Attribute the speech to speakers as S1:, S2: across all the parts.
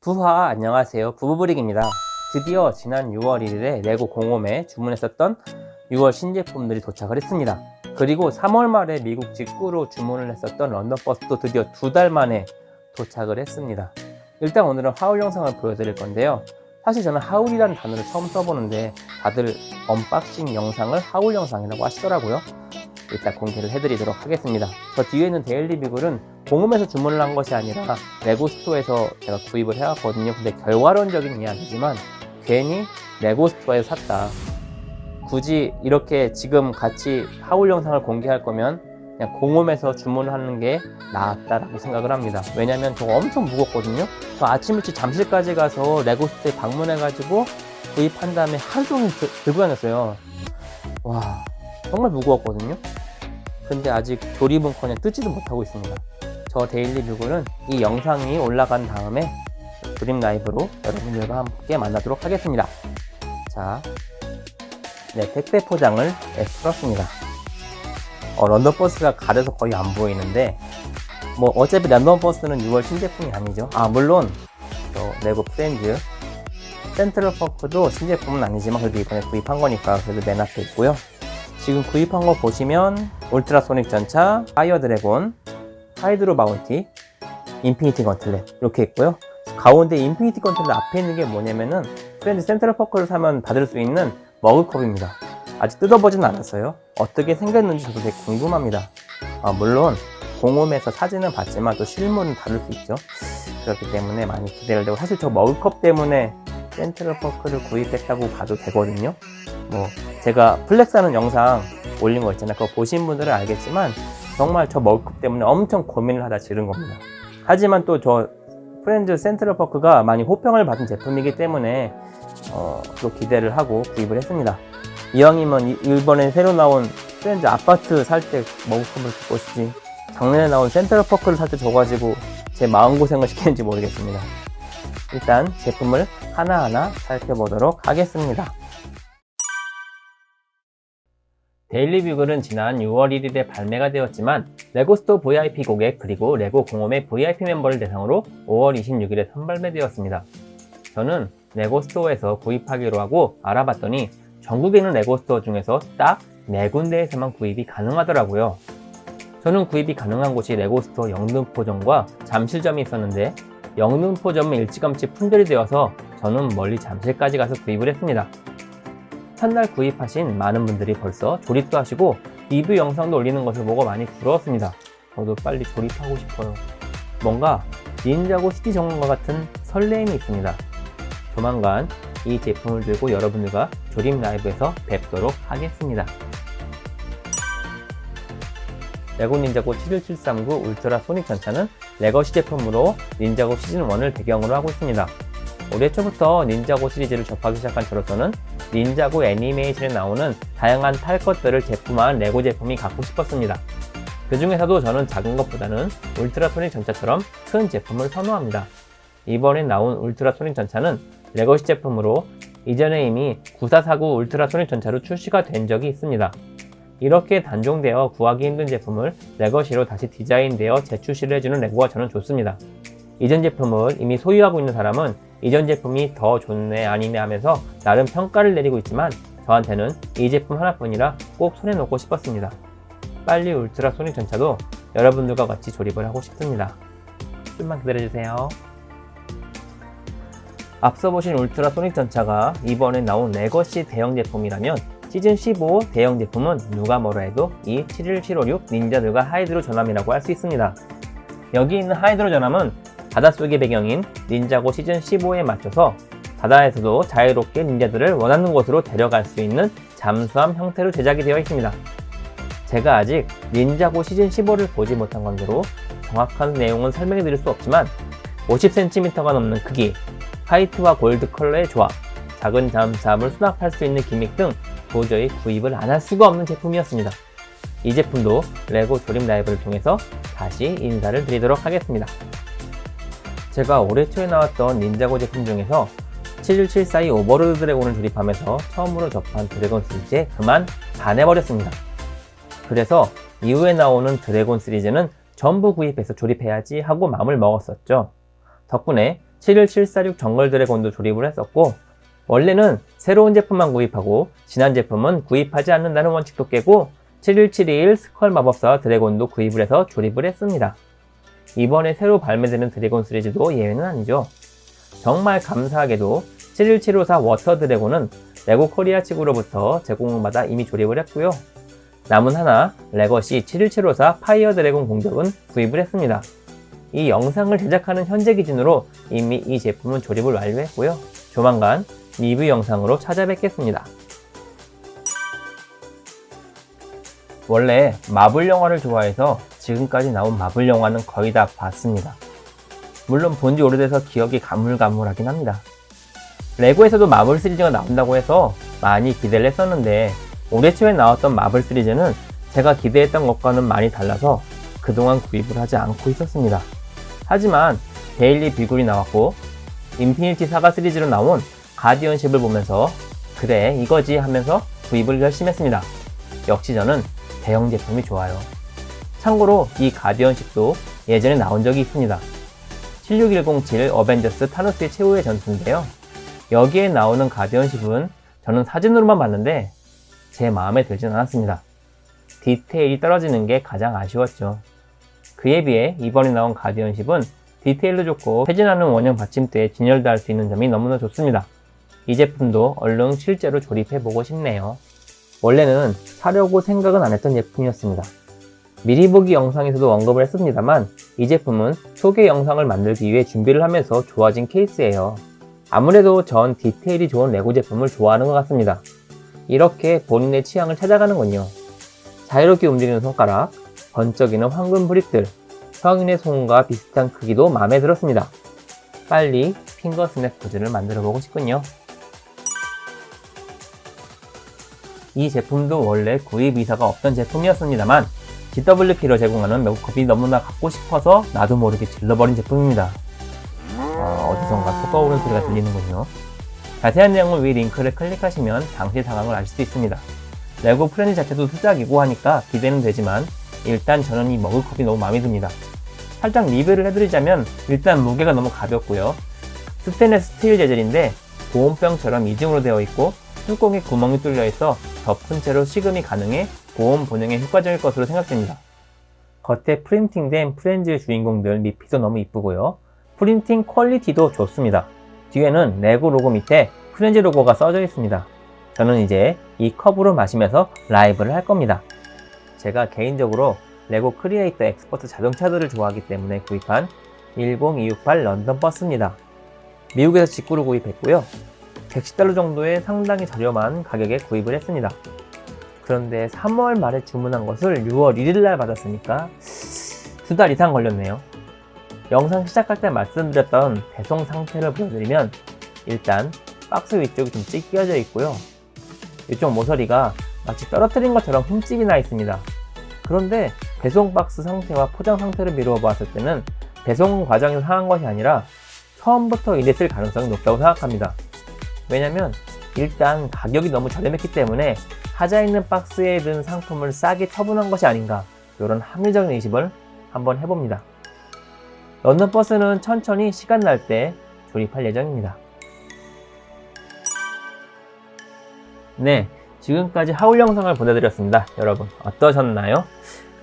S1: 부하 안녕하세요. 부부브릭입니다. 드디어 지난 6월 1일에 레고 공홈에 주문했었던 6월 신제품들이 도착을 했습니다. 그리고 3월 말에 미국 직구로 주문을 했었던 런던버스도 드디어 두 달 만에 도착을 했습니다. 일단 오늘은 haul 영상을 보여드릴 건데요. 사실 저는 haul이라는 단어를 처음 써보는데 다들 unboxing 영상을 haul 영상이라고 하시더라고요 일단 공개를 해드리도록 하겠습니다. 저 뒤에 있는 Daily Bugle은 공홈에서 주문을 한 것이 아니라 레고 Store에서 제가 구입을 해왔거든요. 근데 결과론적인 이야기지만 괜히 레고 Store에서 샀다. 굳이 이렇게 지금 같이 haul 영상을 공개할 거면 그냥 공홈에서 주문하는 게 낫다라고 생각을 합니다. 왜냐면 저거 엄청 무겁거든요. 저 아침 일찍 잠실까지 가서 레고 Store에 방문해가지고 구입한 다음에 하루 종일 들고 다녔어요. 와 정말 무거웠거든요 근데 아직 조립은커녕 뜯지도 못하고 있습니다. 저 Daily Bugle은 이 영상이 올라간 다음에 조립 라이브로 여러분들과 함께 만나도록 하겠습니다. 자, 네 택배 포장을 네, 풀었습니다. 어, 런던버스가 가려서 거의 안 보이는데 뭐 어차피 런던버스는 6월 신제품이 아니죠. 아 물론 저 레고 Friends Central Perk도 신제품은 아니지만 그래도 이번에 구입한 거니까 그래도 맨 앞에 있고요. 지금 구입한 거 보시면 Ultrasonic 전차, Fire Dragon, Hydro Bounty, Infinity Gauntlet. 이렇게 있고요. 가운데 Infinity Gauntlet 앞에 있는 게 뭐냐면은 Friends Central Perk를 사면 받을 수 있는 머그컵입니다. 아직 뜯어보진 않았어요. 어떻게 생겼는지 저도 되게 궁금합니다. 아, 물론 공홈에서 사진은 봤지만 또 실물은 다를 수 있죠. 그렇기 때문에 많이 기대를 되고 사실 저 머그컵 때문에 Central Perk를 구입했다고 봐도 되거든요. 뭐 제가 flex 하는 영상 올린 거 있잖아요. 그거 보신 분들은 알겠지만 정말 저 머그컵 때문에 엄청 고민을 하다 지른 겁니다. 하지만 또 저 Friends Central Perk가 많이 호평을 받은 제품이기 때문에 어, 또 기대를 하고 구입을 했습니다. 이왕이면 이번에 새로 나온 Friends 아파트 살 때 머그컵을 줄 것이지 작년에 나온 Central Perk를 살 때 줘가지고 제 마음고생을 시키는지 모르겠습니다. 일단 제품을 하나하나 살펴보도록 하겠습니다 Daily Bugle은 지난 6월 1일에 발매가 되었지만 레고 Store VIP 고객 그리고 레고 공홈의 VIP 멤버를 대상으로 5월 26일에 선발매되었습니다. 저는 레고 Store에서 구입하기로 하고 알아봤더니 전국에 있는 레고 Store 중에서 딱 4군데에서만 구입이 가능하더라고요. 저는 구입이 가능한 곳이 레고 Store 영등포점과 잠실점이 있었는데 영등포점은 일찌감치 품절이 되어서 저는 멀리 잠실까지 가서 구입을 했습니다. 첫날 구입하신 많은 분들이 벌써 조립도 하시고 리뷰 영상도 올리는 것을 보고 많이 부러웠습니다. 저도 빨리 조립하고 싶어요. 뭔가 닌자고 City 정원과 같은 설레임이 있습니다. 조만간 이 제품을 들고 여러분들과 조립 라이브에서 뵙도록 하겠습니다. 레고 닌자고 71739 Ultrasonic 전차는 legacy 제품으로 닌자고 시즌1을 배경으로 하고 있습니다. 올해 초부터 닌자고 시리즈를 접하기 시작한 저로서는 닌자고 애니메이션에 나오는 다양한 탈 것들을 제품화한 레고 제품이 갖고 싶었습니다. 그 중에서도 저는 작은 것보다는 Ultrasonic 전차처럼 큰 제품을 선호합니다. 이번에 나온 Ultrasonic 전차는 legacy 제품으로 이전에 이미 9449 Ultrasonic 전차로 출시가 된 적이 있습니다. 이렇게 단종되어 구하기 힘든 제품을 legacy로 다시 디자인되어 재출시를 해주는 레고가 저는 좋습니다. 이전 제품을 이미 소유하고 있는 사람은 이전 제품이 더 좋네 아니네 하면서 나름 평가를 내리고 있지만 저한테는 이 제품 하나뿐이라 꼭 손에 넣고 싶었습니다. 빨리 울트라 소닉 전차도 여러분들과 같이 조립을 하고 싶습니다. 좀만 기다려주세요. 앞서 보신 울트라 소닉 전차가 이번에 나온 Legacy 대형 제품이라면 시즌 15 대형 제품은 누가 뭐라 해도 이 71756 닌자들과 Hydro 전함이라고 할 수 있습니다. 여기 있는 Hydro 전함은 바닷속의 배경인 닌자고 시즌 15에 맞춰서 바다에서도 자유롭게 닌자들을 원하는 곳으로 데려갈 수 있는 잠수함 형태로 제작이 되어 있습니다. 제가 아직 닌자고 시즌 15를 보지 못한 관계로 정확한 내용은 설명해 드릴 수 없지만 50cm가 넘는 크기, 화이트와 골드 컬러의 조합, 작은 잠수함을 수납할 수 있는 기믹 등 도저히 구입을 안 할 수가 없는 제품이었습니다. 이 제품도 레고 조립 라이브를 통해서 다시 인사를 드리도록 하겠습니다. 제가 올해 초에 나왔던 닌자고 제품 중에서 71742 Overlord 드래곤을 조립하면서 처음으로 접한 드래곤 시리즈에 그만 반해버렸습니다. 그래서 이후에 나오는 드래곤 시리즈는 전부 구입해서 조립해야지 하고 마음을 먹었었죠. 덕분에 71746 정글 드래곤도 조립을 했었고 원래는 새로운 제품만 구입하고 지난 제품은 구입하지 않는다는 원칙도 깨고 71721 Skull 마법사 드래곤도 구입을 해서 조립을 했습니다. 이번에 새로 발매되는 드래곤 시리즈도 예외는 아니죠. 정말 감사하게도 71754 워터 드래곤은 레고 코리아 측으로부터 제공받아 이미 조립을 했고요. 남은 하나 Legacy 71754 파이어 드래곤 공격은 구입을 했습니다. 이 영상을 제작하는 현재 기준으로 이미 이 제품은 조립을 완료했고요. 조만간 리뷰 영상으로 찾아뵙겠습니다. 원래 마블 영화를 좋아해서 지금까지 나온 마블 영화는 거의 다 봤습니다. 물론 본지 오래돼서 기억이 가물가물하긴 합니다. 레고에서도 마블 시리즈가 나온다고 해서 많이 기대를 했었는데 올해 초에 나왔던 마블 시리즈는 제가 기대했던 것과는 많이 달라서 그동안 구입을 하지 않고 있었습니다. 하지만 Daily Bugle이 나왔고 Infinity Saga 시리즈로 나온 Guardian Ship을 보면서 그래 이거지 하면서 구입을 결심했습니다. 역시 저는 대형 제품이 좋아요. 참고로 이 가디언십도 예전에 나온 적이 있습니다. 76107 어벤져스 타노스의 최후의 전투인데요. 여기에 나오는 가디언십은 저는 사진으로만 봤는데 제 마음에 들진 않았습니다. 디테일이 떨어지는 게 가장 아쉬웠죠. 그에 비해 이번에 나온 가디언십은 디테일도 좋고 회전하는 원형 받침대에 진열도 할 수 있는 점이 너무나 좋습니다. 이 제품도 얼른 실제로 조립해보고 싶네요. 원래는 사려고 생각은 안 했던 제품이었습니다. 미리 보기 영상에서도 언급을 했습니다만 이 제품은 소개 영상을 만들기 위해 준비를 하면서 좋아진 케이스예요. 아무래도 전 디테일이 좋은 레고 제품을 좋아하는 것 같습니다. 이렇게 본인의 취향을 찾아가는군요. 자유롭게 움직이는 손가락, 번쩍이는 황금 브릭들, 성인의 손과 비슷한 크기도 마음에 들었습니다. 빨리 finger snap 포즈를 만들어 보고 싶군요. 이 제품도 원래 구입 의사가 없던 제품이었습니다만 GWP로 제공하는 머그컵이 너무나 갖고 싶어서 나도 모르게 질러버린 제품입니다. 어, 어디선가 속 떠오르는 소리가 들리는군요. 자세한 내용을 위 링크를 클릭하시면 당시 상황을 아실 수 있습니다. 레고 프렌즈 자체도 수작이고 하니까 기대는 되지만 일단 저는 이 머그컵이 너무 마음에 듭니다. 살짝 리뷰를 해드리자면 일단 무게가 너무 가볍고요. 스테인레스 스틸 재질인데 보온병처럼 이중으로 되어 있고 뚜껑에 구멍이 뚫려 있어 덮은 채로 식음이 가능해 보온 보냉에 효과적일 것으로 생각됩니다. 겉에 프린팅된 프렌즈의 주인공들 미피도 너무 이쁘고요. 프린팅 퀄리티도 좋습니다. 뒤에는 레고 로고 밑에 프렌즈 로고가 써져 있습니다. 저는 이제 이 컵으로 마시면서 라이브를 할 겁니다. 제가 개인적으로 레고 Creator Expert 자동차들을 좋아하기 때문에 구입한 10268 런던 버스입니다. 미국에서 직구로 구입했고요. 110달러 정도의 상당히 저렴한 가격에 구입을 했습니다. 그런데 3월 말에 주문한 것을 6월 1일날 받았으니까 두 달 이상 걸렸네요. 영상 시작할 때 말씀드렸던 배송 상태를 보여드리면 일단 박스 위쪽이 좀 찢겨져 있고요. 이쪽 모서리가 마치 떨어뜨린 것처럼 흠집이 나 있습니다. 그런데 배송 박스 상태와 포장 상태를 미루어 봤을 때는 배송 과정에서 상한 것이 아니라 처음부터 이랬을 가능성이 높다고 생각합니다. 왜냐면 일단 가격이 너무 저렴했기 때문에 하자 있는 박스에 든 상품을 싸게 처분한 것이 아닌가 이런 합리적인 의심을 한번 해봅니다. 런던 버스는 천천히 시간 날 때 조립할 예정입니다. 네, 지금까지 haul 영상을 보내드렸습니다. 여러분 어떠셨나요?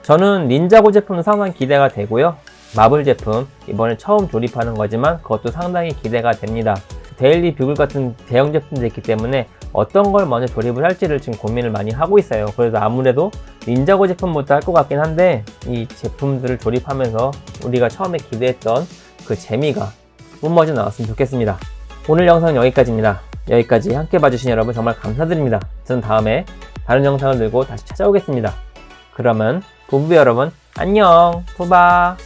S1: 저는 닌자고 제품 상당히 기대가 되고요. 마블 제품 이번에 처음 조립하는 거지만 그것도 상당히 기대가 됩니다. Daily Bugle 같은 대형 제품도 있기 때문에 어떤 걸 먼저 조립을 할지를 지금 고민을 많이 하고 있어요. 그래서 아무래도 닌자고 제품부터 할 것 같긴 한데 이 제품들을 조립하면서 우리가 처음에 기대했던 그 재미가 뿜어져 나왔으면 좋겠습니다. 오늘 영상은 여기까지입니다. 여기까지 함께 봐주신 여러분 정말 감사드립니다. 저는 다음에 다른 영상을 들고 다시 찾아오겠습니다. 그러면 부부 여러분 안녕 푸바